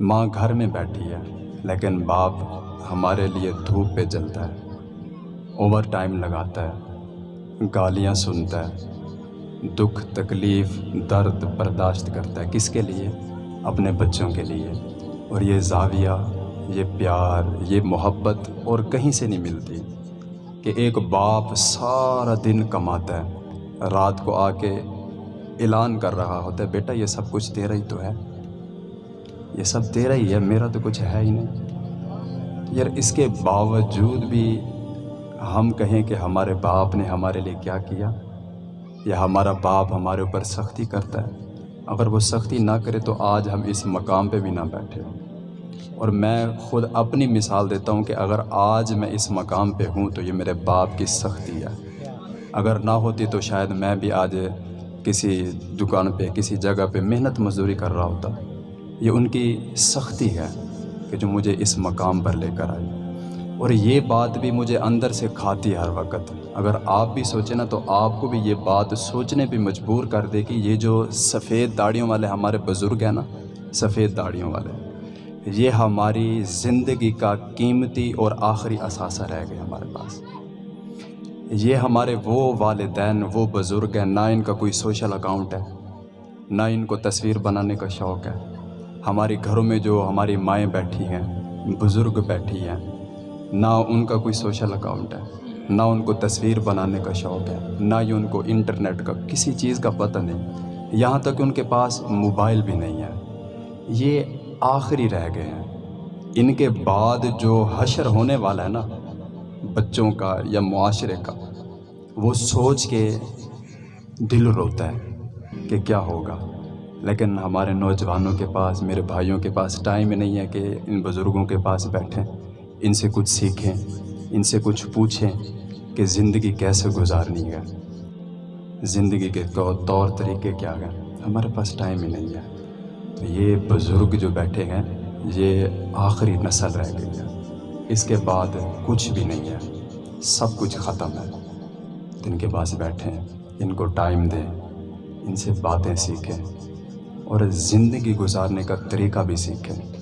ماں گھر میں بیٹھی ہے، لیکن باپ ہمارے لیے دھوپ پہ جلتا ہے۔ اوور ٹائم لگاتا ہے، گالیاں سنتا ہے۔ دکھ، تکلیف، درد برداشت کرتا ہے۔ کس کے لیے؟ اپنے بچوں کے لیے۔ اور یہ زاویہ، یہ پیار، یہ محبت اور کہیں سے نہیں ملتی کہ ایک باپ سارا دن کماتا ہے۔ رات کو آ کے اعلان کر رہا ہوتا ہے، بیٹا یہ سب کچھ تیرا ہی تو ہے۔ یہ سب تیرا ہی ہے، میرا تو کچھ ہے ہی نہیں۔ یار، اس کے باوجود بھی ہم کہیں کہ ہمارے باپ نے ہمارے لیے کیا کیا، یا ہمارا باپ ہمارے اوپر سختی کرتا ہے۔ اگر وہ سختی نہ کرے تو آج ہم اس مقام پہ بھی نہ بیٹھے۔ اور میں خود اپنی مثال دیتا ہوں کہ اگر آج میں اس مقام پہ ہوں تو یہ میرے باپ کی سختی ہے۔ اگر نہ ہوتی تو شاید میں بھی آج کسی دکان پہ، کسی جگہ پہ محنت مزدوری کر رہا ہوتا۔ یہ ان کی سختی ہے کہ جو مجھے اس مقام پر لے کر آئی اور یہ بات بھی مجھے اندر سے کھاتی ہے ہر وقت۔ اگر آپ بھی سوچیں نا تو آپ کو بھی یہ بات سوچنے پہ مجبور کر دے کہ یہ جو سفید داڑھیوں والے ہمارے بزرگ ہیں نا، سفید داڑھیوں والے، یہ ہماری زندگی کا قیمتی اور آخری اثاثہ رہ گیا ہمارے پاس۔ یہ ہمارے وہ والدین، وہ بزرگ ہیں، نہ ان کا کوئی سوشل اکاؤنٹ ہے، نہ ان کو تصویر بنانے کا شوق ہے۔ ہماری گھروں میں جو ہماری مائیں بیٹھی ہیں، بزرگ بیٹھی ہیں، نہ ان کا کوئی سوشل اکاؤنٹ ہے، نہ ان کو تصویر بنانے کا شوق ہے، نہ ہی ان کو انٹرنیٹ کا، کسی چیز کا پتہ نہیں۔ یہاں تک ان کے پاس موبائل بھی نہیں ہے۔ یہ آخری رہ گئے ہیں۔ ان کے بعد جو حشر ہونے والا ہے نا، بچوں کا یا معاشرے کا، وہ سوچ کے دل روتا ہے کہ کیا ہوگا۔ لیکن ہمارے نوجوانوں کے پاس، میرے بھائیوں کے پاس ٹائم نہیں ہے کہ ان بزرگوں کے پاس بیٹھیں، ان سے کچھ سیکھیں، ان سے کچھ پوچھیں کہ زندگی کیسے گزارنی ہے، زندگی کے طور طریقے کیا ہیں۔ ہمارے پاس ٹائم ہی نہیں ہے۔ تو یہ بزرگ جو بیٹھے ہیں، یہ آخری نسل رہ گئی ہے۔ اس کے بعد کچھ بھی نہیں ہے۔ سب کچھ ختم ہے۔ ان کے پاس بیٹھیں، ان کو ٹائم دیں، ان سے باتیں سیکھیں۔ اور زندگی گزارنے کا طریقہ بھی سیکھیں۔